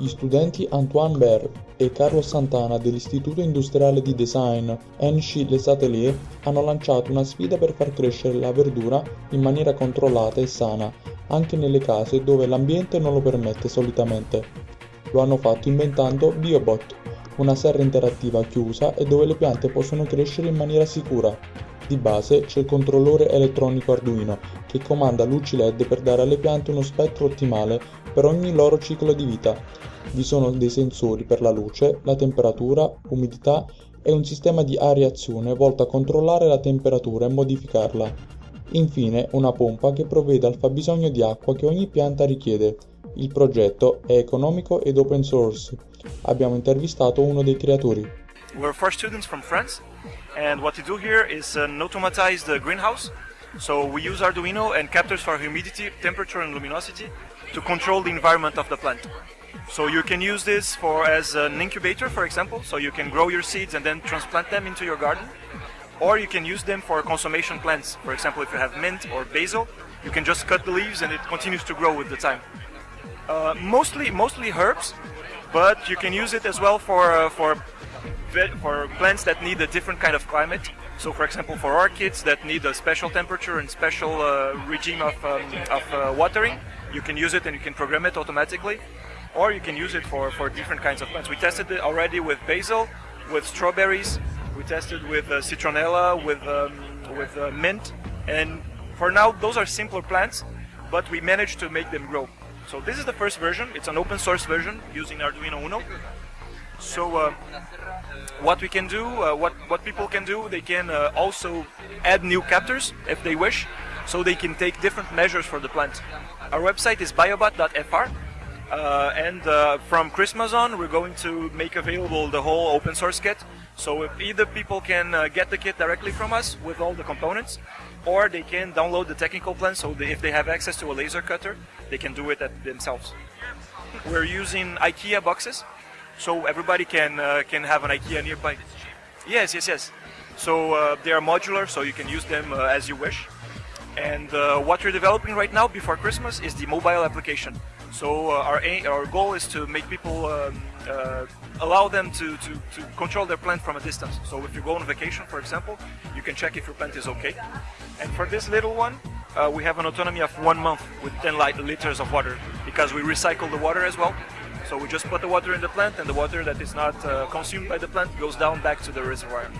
Gli studenti Antoine Baer e Carlos Santana dell'Istituto Industriale di Design Henschel Atelier hanno lanciato una sfida per far crescere la verdura in maniera controllata e sana, anche nelle case dove l'ambiente non lo permette solitamente. Lo hanno fatto inventando BioBot, una serra interattiva chiusa e dove le piante possono crescere in maniera sicura. Di base c'è il controllore elettronico Arduino che comanda luci LED per dare alle piante uno spettro ottimale per ogni loro ciclo di vita. Vi sono dei sensori per la luce, la temperatura, umidità e un sistema di areazione volto a controllare la temperatura e modificarla. Infine una pompa che provvede al fabbisogno di acqua che ogni pianta richiede. Il progetto è economico ed open source. Abbiamo intervistato uno dei creatori. We're four students from France and what we do here is an automatized uh, greenhouse. So we use Arduino and captors for humidity, temperature and luminosity to control the environment of the plant. So you can use this for as an incubator, for example, so you can grow your seeds and then transplant them into your garden. Or you can use them for consummation plants. For example, if you have mint or basil, you can just cut the leaves and it continues to grow with the time. Uh, mostly, mostly herbs, but you can use it as well for uh, for for plants that need a different kind of climate. So, for example, for orchids that need a special temperature and special uh, regime of, um, of uh, watering, you can use it and you can program it automatically. Or you can use it for, for different kinds of plants. We tested it already with basil, with strawberries, we tested with uh, citronella, with, um, with uh, mint, and for now those are simpler plants, but we managed to make them grow. So this is the first version, it's an open source version using Arduino Uno. So uh, what we can do, uh, what, what people can do, they can uh, also add new captors if they wish, so they can take different measures for the plant. Our website is biobot.fr, uh, and uh, from Christmas on we're going to make available the whole open source kit. So if either people can uh, get the kit directly from us with all the components, or they can download the technical plan so they, if they have access to a laser cutter, they can do it themselves. We're using IKEA boxes, so everybody can uh, can have an IKEA nearby. Yes, yes, yes. So uh, they are modular, so you can use them uh, as you wish. And uh, what we're developing right now before Christmas is the mobile application. So uh, our our goal is to make people um, uh, allow them to, to, to control their plant from a distance. So if you go on vacation, for example, you can check if your plant is okay. And for this little one, uh, we have an autonomy of one month with 10 liters of water because we recycle the water as well. So we just put the water in the plant and the water that is not uh, consumed by the plant goes down back to the reservoir.